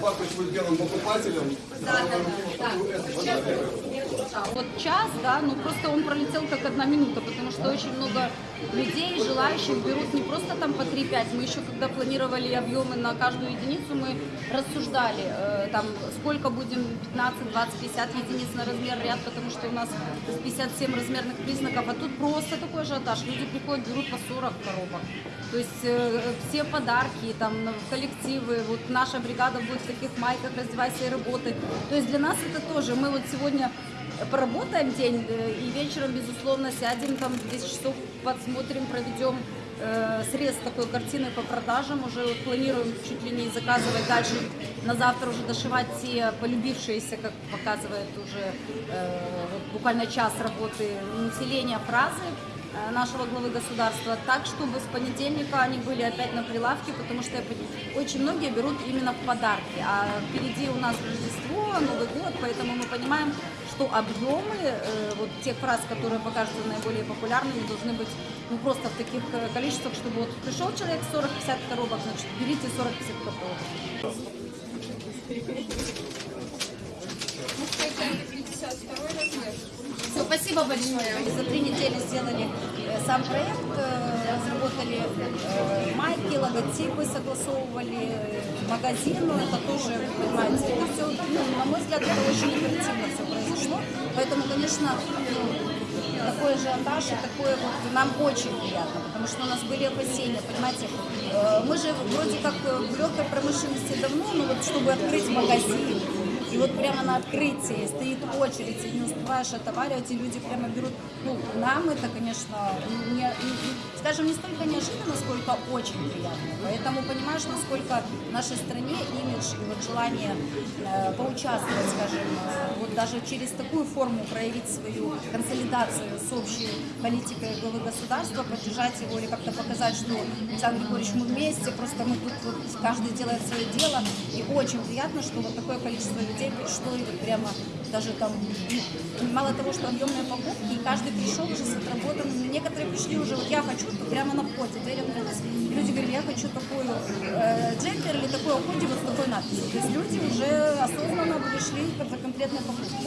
Папа будет белым покупателем. Вот час, да, ну просто он пролетел как одна минута, потому что очень много людей, желающих берут не просто там по 3-5, мы еще когда планировали объемы на каждую единицу, мы рассуждали, э, там, сколько будем, 15, 20, 50 единиц на размер ряд, потому что у нас 57 размерных признаков, а тут просто такой ажиотаж, люди приходят, берут по 40 коробок. То есть э, все подарки, там, в коллективы, вот наша бригада будет в таких майках, раздевайся и работай. То есть для нас это тоже, мы вот сегодня поработаем день э, и вечером, безусловно, сядем там в 10 часов, подсмотрим, проведем э, срез такой картины по продажам, уже вот планируем чуть ли не заказывать дальше, на завтра уже дошивать те полюбившиеся, как показывает уже э, вот буквально час работы населения фразы нашего главы государства, так, чтобы с понедельника они были опять на прилавке, потому что очень многие берут именно в подарки, а впереди у нас Рождество, Новый год, поэтому мы понимаем, что объемы э, вот тех фраз, которые покажутся наиболее популярными, должны быть ну, просто в таких э, количествах, чтобы вот пришел человек 40-50 коробок, значит, берите 40-50 коробок. Все, спасибо большое. Мы за три недели сделали э, сам проект, э, разработали э, майки, логотипы, согласовывали магазин. Это тоже, понимаете, это все, на мой взгляд, это очень оперативно все произошло. Поэтому, конечно, ну, такой ажиотаж и такое вот нам очень приятно, потому что у нас были опасения, понимаете, мы же вроде как в легкой промышленности давно, но вот чтобы открыть магазин, и вот прямо на открытии стоит очередь, и не успеваешь отоваривать, и люди прямо берут. Ну, нам это, конечно, не, скажем, не столько неожиданно, сколько очень приятно. Поэтому понимаешь, насколько в нашей стране имидж и вот желание э, поучаствовать, скажем, вот даже через такую форму проявить свою консолидацию с общей политикой главы государства, поддержать его или как-то показать, что Александр Григорьевич, мы вместе, просто мы тут вот каждый делает свое дело. Очень приятно, что вот такое количество людей пришло и вот прямо даже там, ну, мало того, что объемные покупки, и каждый пришел уже с отработанным, некоторые пришли уже, вот я хочу, прямо на входе, дверь открылась, и люди говорили, я хочу такую э, джемпер или такой худи вот такой надписью. То есть люди уже осознанно пришли за конкретной покупкой.